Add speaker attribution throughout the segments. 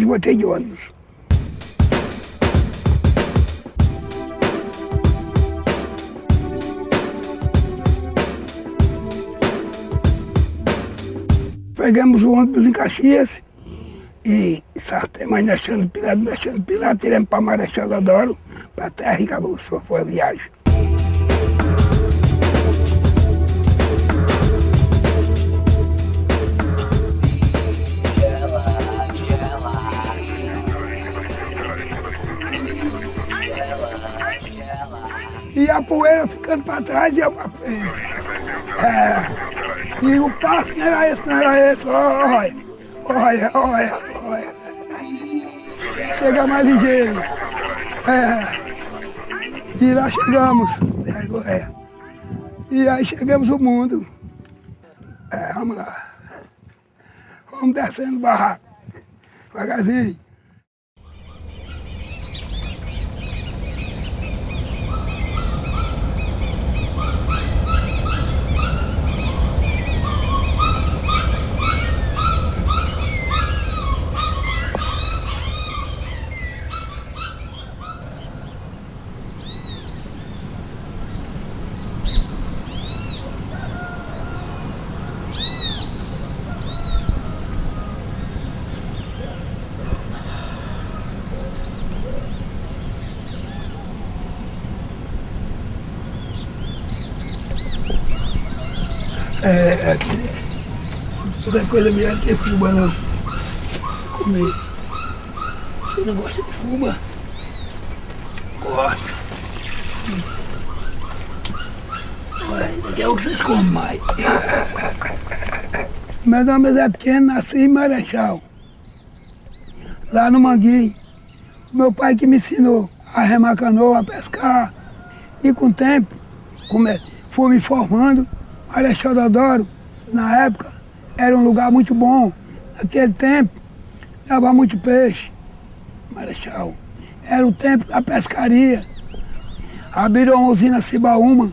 Speaker 1: mais voltei de ônibus. Pegamos o ônibus em Caxias e sartemos deixando pilado, deixando pilado, tiramos para Marechal Deodoro, para terra e acabou, só foi a viagem. E a poeira ficando para trás e eu para frente. É. E o passo não era esse, não era esse. Olha, olha, olha, olha. Chega mais ligeiro. É. E lá chegamos. É. E aí chegamos o mundo. É, vamos lá. Vamos descendo o barraco. Devagarzinho. É, é, outra coisa melhor que fuma não. Comer. Você não gosta de fuma? Gosto. Olha, daqui a pouco vocês comem mais. Meu nome é Pequeno, nasci em Marechal. Lá no Manguinho. Meu pai que me ensinou a remar canoa, a pescar. E com o tempo, é, fui me formando, Marechal Deodoro, na época, era um lugar muito bom. Naquele tempo, dava muito peixe. Marechal. Era o tempo da pescaria. Abriram a usina Cibaúma,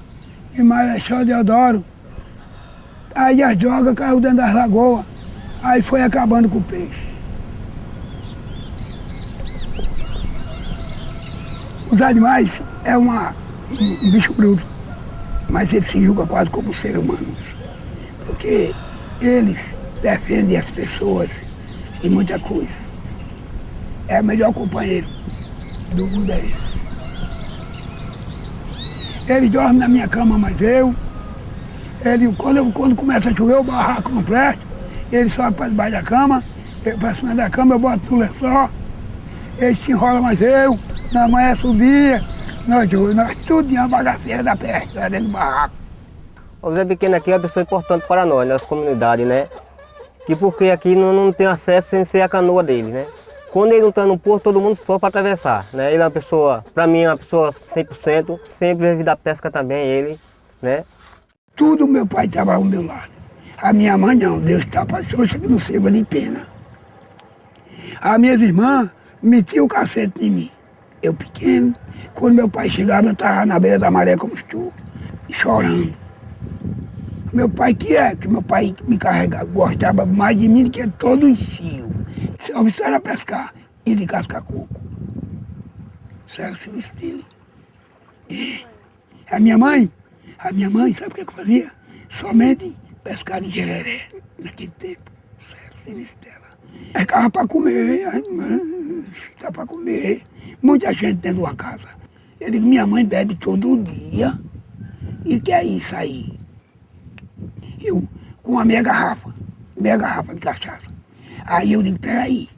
Speaker 1: em Marechal Deodoro. Aí as drogas caiu dentro das lagoas. Aí foi acabando com o peixe. Os animais é uma, um bicho bruto mas ele se julga quase como ser humano. Porque eles defendem as pessoas em muita coisa. É o melhor companheiro do mundo é esse. Ele dorme na minha cama, mas eu. Ele, quando, eu, quando começa a chover, o barraco não presta. Ele sobe para debaixo da cama, para cima da cama, eu boto no lençol. Ele se enrola, mas eu, na manhã subia, nós dois, nós em uma bagaceira da peste, lá dentro do barraco.
Speaker 2: O Zé Pequeno aqui é uma pessoa importante para nós, nossa comunidade, né? E porque aqui não, não tem acesso sem ser a canoa dele, né? Quando ele não está no porto, todo mundo só para atravessar, né? Ele é uma pessoa, para mim, é uma pessoa 100%, sempre vive da pesca também, ele, né?
Speaker 1: Tudo meu pai estava ao meu lado. A minha mãe não, Deus está para que não sirva de pena. As minhas irmãs metiam o cacete em mim. Eu pequeno, quando meu pai chegava, eu estava na beira da maré como estou, chorando. Meu pai que é, que meu pai me carregava, gostava mais de mim do que todo os fios. Isso era pescar e de casca coco. Isso era o serviço dele. E a minha mãe, a minha mãe, sabe o que, eu fazia? Somente pescar de gereré, naquele tempo. Isso era o serviço dela. Ficava para comer, dá para comer. Muita gente dentro de uma casa. Eu digo, minha mãe bebe todo dia. E que é isso aí? Eu, com a minha garrafa, meia garrafa de cachaça. Aí eu digo, peraí,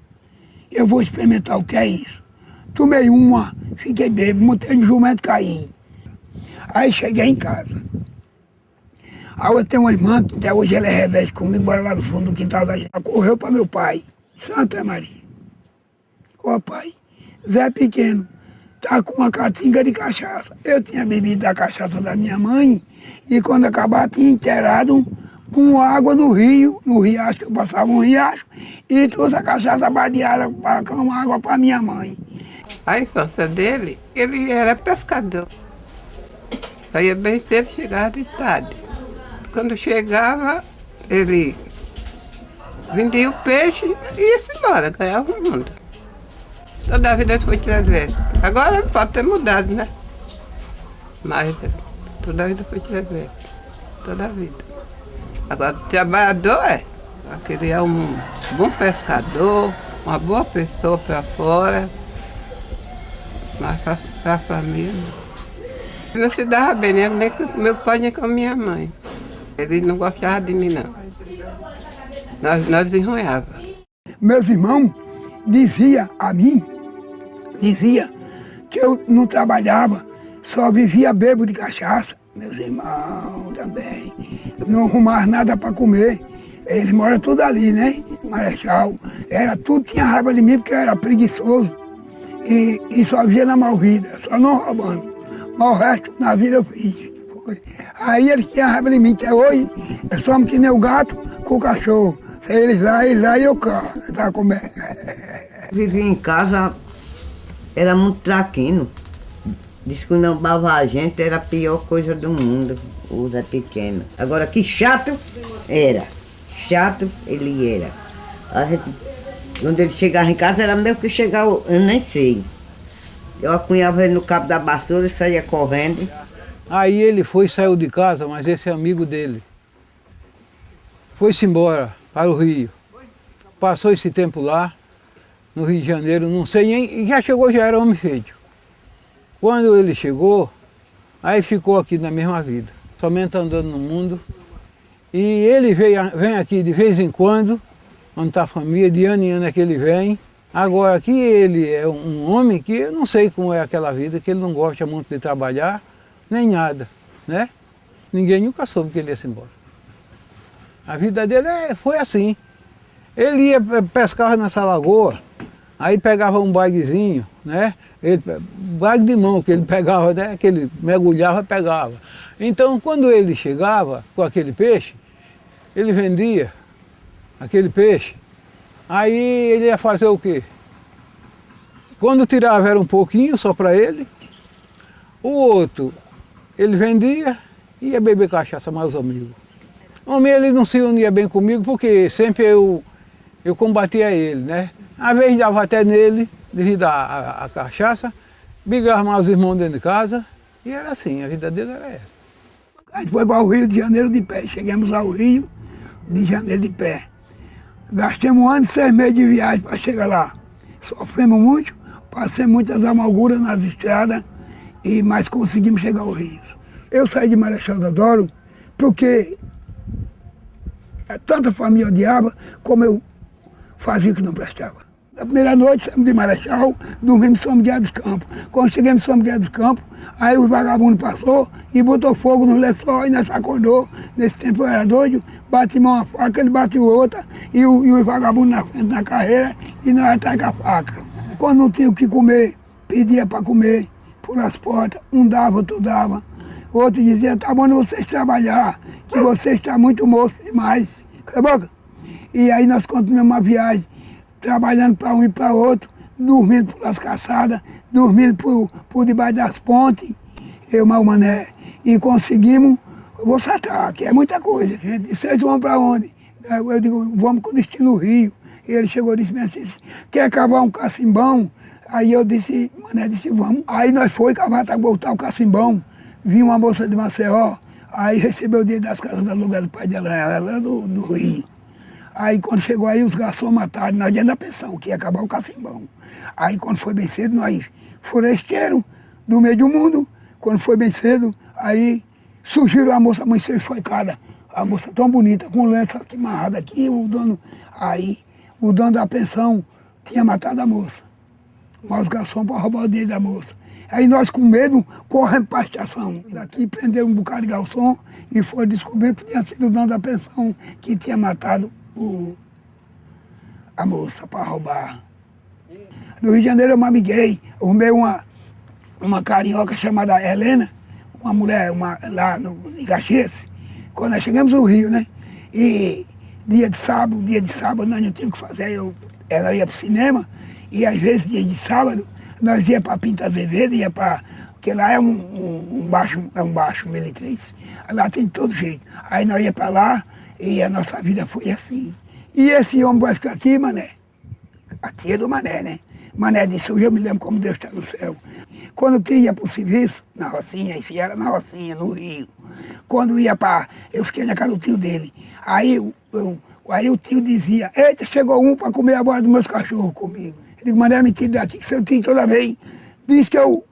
Speaker 1: eu vou experimentar o que é isso. Tomei uma, fiquei bêbado, montei no jumento caí. Aí cheguei em casa. Aí eu tenho uma irmã, que até hoje ela é revés comigo, bora lá no fundo do quintal da gente. Ela correu para meu pai, Santa Maria. Ô pai, Zé Pequeno, tá com uma catinga de cachaça. Eu tinha bebido da cachaça da minha mãe e quando acabar tinha inteirado com água no rio, no riacho, que eu passava um riacho, e trouxe a cachaça badeada com água para minha mãe.
Speaker 3: A infância dele, ele era pescador. Saía bem cedo, chegava de tarde. Quando chegava, ele vendia o peixe e ia embora, ganhava o mundo. Toda a vida foi transverso. Agora pode ter mudado, né? Mas toda a vida foi transverso. Toda a vida. Agora, o trabalhador é. Aquele é um bom pescador, uma boa pessoa para fora. Mas para a família. Não. não se dava bem, nem, com meu pai nem com minha mãe. Ele não gostava de mim, não. Nós, nós enronhávamos.
Speaker 1: Meus irmãos diziam a mim, dizia que eu não trabalhava, só vivia bebo de cachaça. Meus irmãos também. Eu não arrumava nada para comer. Eles moram tudo ali, né? Marechal. Era tudo, tinha raiva de mim porque eu era preguiçoso. E, e só via na mal vida, só não roubando. Mas o resto na vida eu fiz. Foi. Aí eles tinham raiva de mim, até hoje, eu só que nem o gato com o cachorro. Eles lá, eles lá e eu cá. Eu tava comendo.
Speaker 4: Vivia em casa, era muito traquino. Diz que não bava a gente era a pior coisa do mundo, o Zé Pequeno. Agora, que chato era. Chato ele era. A gente, quando ele chegava em casa, era mesmo que chegava, eu nem sei. Eu acunhava ele no cabo da vassoura e saía correndo.
Speaker 5: Aí ele foi e saiu de casa, mas esse é amigo dele. Foi-se embora para o Rio. Passou esse tempo lá, no Rio de Janeiro, não sei nem, já chegou, já era homem feito. Quando ele chegou, aí ficou aqui na mesma vida, somente andando no mundo. E ele veio, vem aqui de vez em quando, onde está a família, de ano em ano é que ele vem. Agora aqui ele é um homem que eu não sei como é aquela vida, que ele não gosta muito de trabalhar, nem nada, né? Ninguém nunca soube que ele ia se embora. A vida dele é, foi assim. Ele ia pescar nessa lagoa, aí pegava um baguezinho, né? Ele, bague de mão que ele pegava, né? que ele mergulhava pegava. Então, quando ele chegava com aquele peixe, ele vendia aquele peixe. Aí ele ia fazer o quê? Quando tirava era um pouquinho só para ele. O outro, ele vendia e ia beber cachaça mais os amigos. Homem, ele não se unia bem comigo porque sempre eu, eu combatia ele, né? Às vezes dava até nele, devido à, cachaça, brigava mais os irmãos dentro de casa, e era assim, a vida dele era essa.
Speaker 1: A gente foi para o Rio de Janeiro de pé, chegamos ao Rio de Janeiro de pé. Gastamos um ano e seis meses de viagem para chegar lá. Sofremos muito, passei muitas amarguras nas estradas, e, mas conseguimos chegar ao Rio. Eu saí de Marechal Deodoro porque tanta família odiava, como eu fazia o que não prestava. Na primeira noite, saímos de Marechal, dormimos em São Miguel dos Campos. Quando chegamos em São Miguel dos Campos, aí o vagabundo passou e botou fogo no lençol e nós acordou. Nesse tempo eu era doido, bati uma faca, ele bateu outra, e o, e o vagabundo na frente da carreira e nós atrás com a faca. Quando não tinha o que comer, pedia para comer por as portas, um dava, outro dava. Outro dizia, tá bom vocês trabalhar, que você está muito moço demais. Cala a boca. E aí nós continuamos a viagem, trabalhando para um e para outro, dormindo pelas caçadas, dormindo por, por debaixo das pontes, eu, mal mané, e conseguimos, eu vou satar, que é muita coisa. Gente, vocês vão para onde? Eu digo, vamos com o destino Rio. E ele chegou e disse assim, quer cavar um cacimbão? Aí eu disse, mané disse, vamos. Aí nós foi cavar para voltar o cacimbão. Vinha uma moça de Maceió, aí recebeu o dinheiro das casas da lugar do pai dela, ela do, do Rio. Aí quando chegou aí, os garçons mataram, nós dentro da pensão, que ia acabar o cacimbão. Aí quando foi bem cedo, nós foresteiro do meio do mundo, quando foi bem cedo, aí surgiram a moça amanheceu esfaicada. A moça tão bonita, com lenço aqui amarrado aqui, o dono, aí o dono da pensão tinha matado a moça. Mas os garçons para roubar o dinheiro da moça. Aí nós com medo corremos para a estação. Daqui prenderam um bocado de garçom e foi descobrir que tinha sido o dono da pensão que tinha matado a moça para roubar. No Rio de Janeiro eu me amiguei, arrumei uma, uma carioca chamada Helena, uma mulher uma, lá no, em Caxias, quando nós chegamos no Rio, né? E dia de sábado, dia de sábado nós não tínhamos o que fazer, eu, ela ia para o cinema, e às vezes dia de sábado nós ia para Pinta Azevedo, ia para. Porque lá é um, um, um, baixo, é um baixo Melitriz. Lá tem todo jeito. Aí nós ia para lá e a nossa vida foi assim. E esse homem vai ficar aqui, mané. A tia do mané, né? Mané disse, eu me lembro como Deus está no céu. Quando eu ia para o serviço, na Rocinha, isso era na Rocinha, no Rio. Quando ia para... Eu fiquei na casa do tio dele. Aí, eu, aí o tio dizia, eita, chegou um para comer a bola dos meus cachorros comigo. Eu digo, Mané, me tira daqui, que seu tio toda vez diz que eu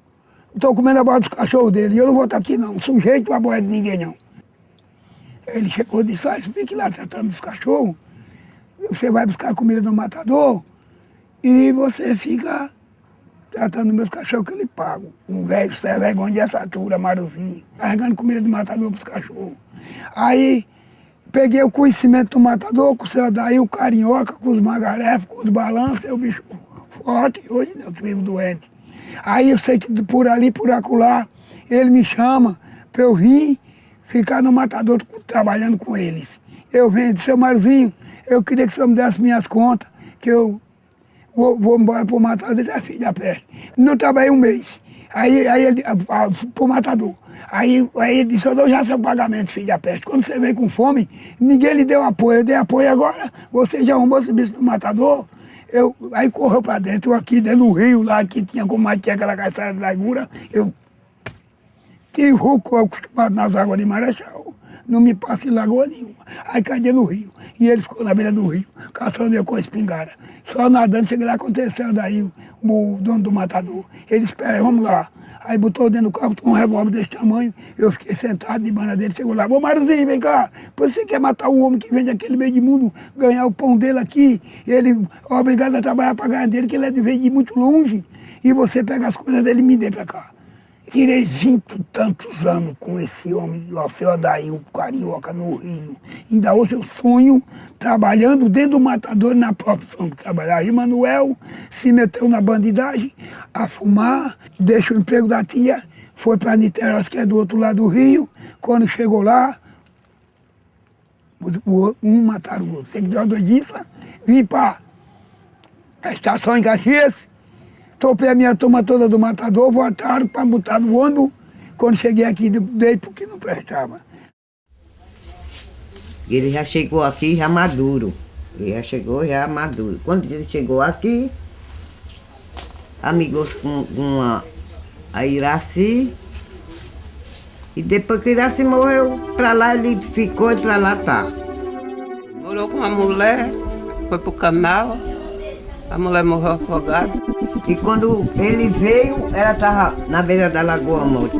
Speaker 1: estou comendo a bola dos cachorros dele. E eu não vou estar aqui não, sujeito a bola de ninguém não. Ele chegou e disse, ah, fique lá tratando dos cachorros. Você vai buscar comida no matador e você fica tratando meus cachorros que eu lhe pago. Um velho sem vergonha de essa altura, marozinho, carregando comida de matador para os cachorros. Aí peguei o conhecimento do matador, com o seu daí, o carinhoca, com os magarefos, com os balanços, o bicho forte, hoje eu vivo doente. Aí eu sei que por ali, por acolá, ele me chama para eu vir ficar no matador trabalhando com eles. Eu venho, seu Marzinho, eu queria que o senhor me desse minhas contas, que eu vou, vou embora para o matador, da peste. Não trabalhei um mês. Aí, aí ele, para o matador. Aí, aí ele disse, eu dou já seu pagamento, filho da peste. Quando você veio com fome, ninguém lhe deu apoio. Eu dei apoio agora, você já arrumou esse bicho no matador. Eu, aí correu para dentro, eu aqui dentro do rio, lá que tinha como mais tinha aquela caçada de largura, eu que rouco acostumado nas águas de Marechal não me passa em lagoa nenhuma. Aí caía no rio. E ele ficou na beira do rio, caçando eu com a espingarda. Só nadando, cheguei lá, aconteceu daí o, dono do matador. Ele espera, vamos lá. Aí botou dentro do carro, um revólver desse tamanho, eu fiquei sentado de banda dele, chegou lá, ô Marzinho, vem cá, você quer matar o homem que vem daquele meio de mundo, ganhar o pão dele aqui, ele é obrigado a trabalhar para ganhar dele, que ele é de muito longe, e você pega as coisas dele e me dê para cá. Tirei vinte e tantos anos com esse homem, o seu Adair, o Carioca, no Rio. Ainda hoje eu sonho trabalhando dentro do matador na profissão que trabalhava. E Manuel se meteu na bandidagem, a fumar, deixa o emprego da tia, foi para Niterói, que é do outro lado do Rio. Quando chegou lá, um mataram o outro. Você que deu uma doidiça, vim para a estação em Caxias, Topei a minha turma toda do matador, voltaram para botar no ônibus. Quando cheguei aqui, dei porque não prestava.
Speaker 4: Ele já chegou aqui já maduro. Ele já chegou já maduro. Quando ele chegou aqui, amigos com, com a, a Iraci. E depois que Iraci morreu, para lá ele ficou e para lá tá.
Speaker 3: Morou com uma mulher, foi pro canal. A mulher morreu afogada.
Speaker 4: E quando ele veio, ela estava na beira da lagoa morta.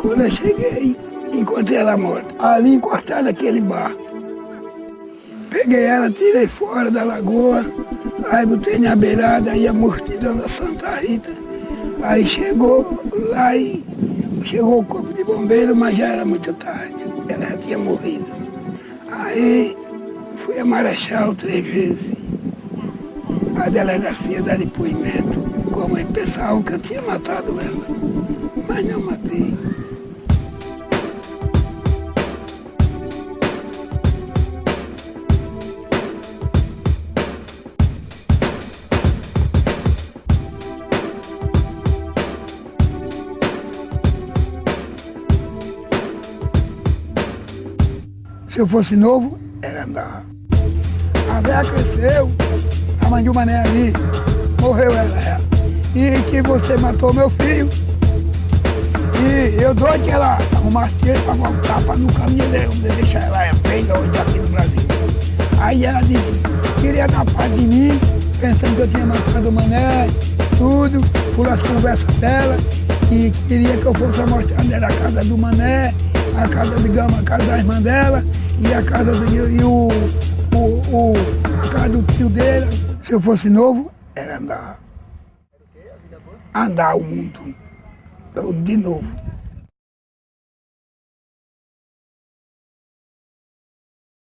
Speaker 1: Quando eu cheguei, encontrei ela morta. Ali encostada aquele barco. Peguei ela, tirei fora da lagoa, aí botei na beirada, aí a mortidão da Santa Rita. Aí chegou lá e chegou o corpo de bombeiro, mas já era muito tarde. Ela já tinha morrido. Aí fui a Marechal três vezes a delegacia dar depoimento, como eles pensavam que eu tinha matado ela, mas não matei. Se eu fosse novo, era andar. A véia cresceu, a mãe uma mané ali, morreu ela, é. E que você matou meu filho. E eu dou que ela arrumasse dinheiro para voltar para no caminho dele, deixar ela é feia hoje aqui no Brasil. Aí ela disse, queria dar parte de mim, pensando que eu tinha matado o mané, tudo, por as conversas dela, e queria que eu fosse mostrar era a casa do mané, a casa de Gama, a casa da irmã dela, e a casa do, e o, o, o, a casa do tio dele, se eu fosse novo, era andar. Andar o mundo. De novo.